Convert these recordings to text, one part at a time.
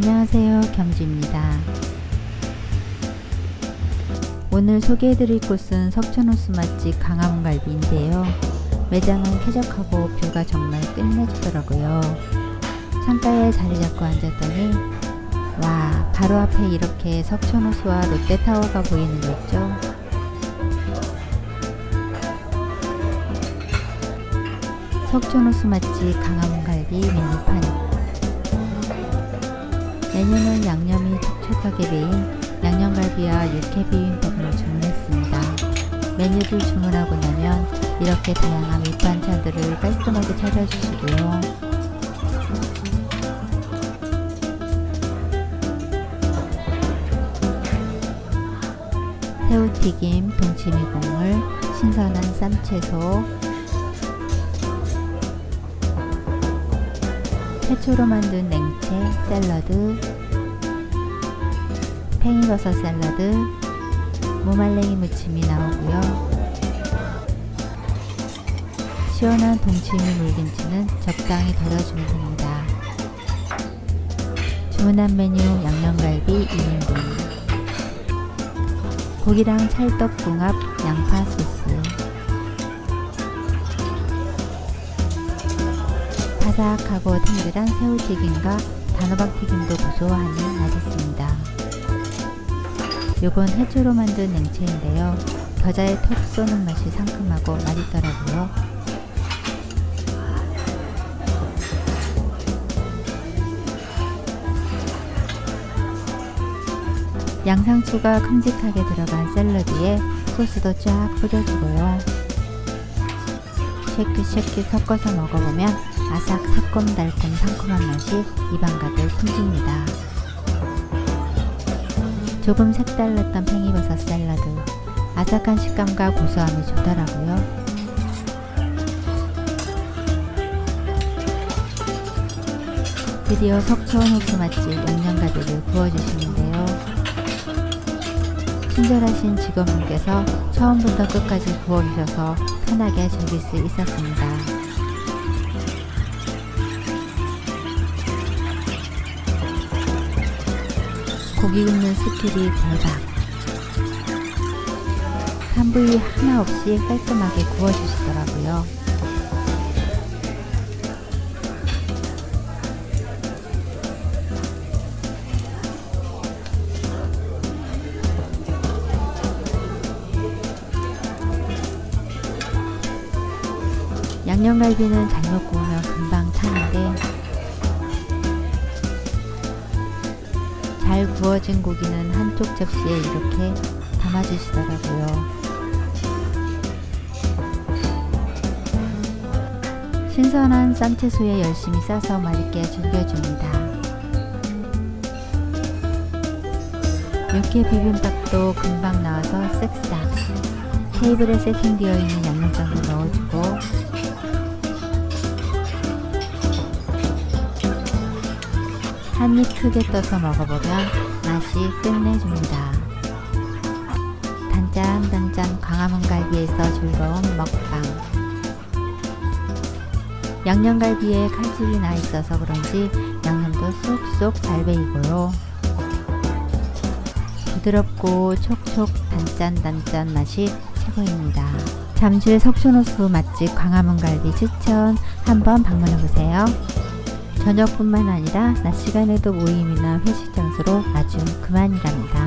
안녕하세요 겸주입니다. 오늘 소개해드릴 곳은 석촌호수 맛집 강화문갈비인데요. 매장은 쾌적하고 뷰가 정말 끝내주더라고요. 창가에 자리 잡고 앉았더니 와 바로 앞에 이렇게 석촌호수와 롯데타워가 보이는 거 있죠? 석촌호수 맛집 강화문갈비 메뉴판 메뉴는 양념이 촉촉하게 배인 양념갈비와 육회 비빔밥을 주문했습니다. 메뉴를 주문하고 나면 이렇게 다양한 밑반찬들을 깔끔하게 차려주시고요. 새우튀김, 동치미 국물, 신선한 쌈채소, 태초로 만든 냉채, 샐러드, 팽이버섯 샐러드, 무말랭이 무침이 나오고요. 시원한 동치미 물김치는 적당히 덜어주면 됩니다. 주문한 메뉴 양념갈비 2인분 고기랑 찰떡궁합 양파 소스 바삭하고 탱글한 새우튀김과 단호박 튀김도 고소하니 맛있습니다. 요건 해초로 만든 냉채인데요. 겨자의 톡 쏘는 맛이 상큼하고 맛있더라고요. 양상추가 큼직하게 들어간 샐러드에 소스도 쫙 뿌려주고요. 쉐키쉐키 섞어서 먹어보면 아삭 새콤달콤 상큼한 맛이 입안 가득 풍깁니다. 조금 색달랐던 팽이버섯 샐러드 아삭한 식감과 고소함이 좋더라고요. 드디어 석촌 호수 맛집 양념갈비를 구워주시는데요. 친절하신 직원분께서 처음부터 끝까지 구워주셔서 편하게 즐길 수 있었습니다. 고기 굽는 skill이 대박. 탄 부위 하나 없이 깔끔하게 구워주시더라고요. 양념갈비는 잘못 구우면 금방 잘 구워진 고기는 한쪽 접시에 이렇게 담아주시더라고요. 신선한 쌈채소에 열심히 싸서 맛있게 즐겨줍니다. 육회 비빔밥도 금방 나와서 쓱싹 테이블에 세팅되어 있는 한입 크게 떠서 먹어보면 맛이 끝내줍니다. 단짠단짠 광화문갈비에서 즐거운 먹방 양념갈비에 칼집이 나 있어서 그런지 양념도 쏙쏙 잘 배이고요. 부드럽고 촉촉 단짠단짠 맛이 최고입니다. 잠실 석촌호수 맛집 광화문갈비 추천 한번 방문해보세요. 저녁뿐만 아니라 낮 시간에도 모임이나 회식 장소로 아주 그만이랍니다.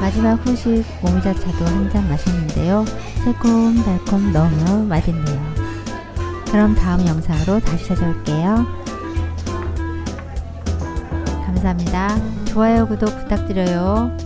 마지막 후식 오미자차도 한 잔 마셨는데요. 새콤달콤 너무 맛있네요. 그럼 다음 영상으로 다시 찾아올게요. 감사합니다. 좋아요, 구독 부탁드려요.